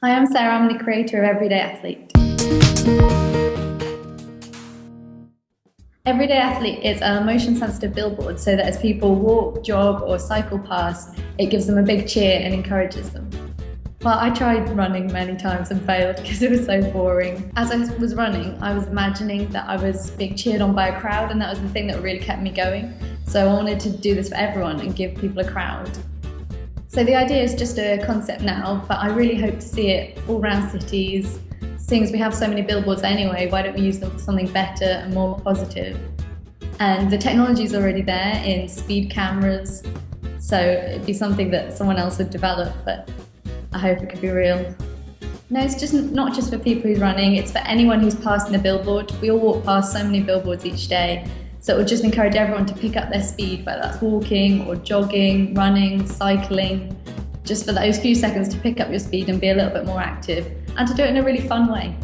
Hi, I'm Sarah. I'm the creator of Everyday Athlete. Everyday Athlete is a motion sensitive billboard so that as people walk, jog, or cycle past, it gives them a big cheer and encourages them. Well, I tried running many times and failed because it was so boring. As I was running, I was imagining that I was being cheered on by a crowd, and that was the thing that really kept me going. So I wanted to do this for everyone and give people a crowd. So the idea is just a concept now, but I really hope to see it all around cities. Seeing as we have so many billboards anyway, why don't we use them for something better and more positive? And the technology is already there in speed cameras, so it'd be something that someone else would develop, but I hope it could be real. No, it's just not just for people who's running, it's for anyone who's passing a billboard. We all walk past so many billboards each day, so it would just encourage everyone to pick up their speed, whether that's walking or jogging, running, cycling, just for those few seconds to pick up your speed and be a little bit more active and to do it in a really fun way.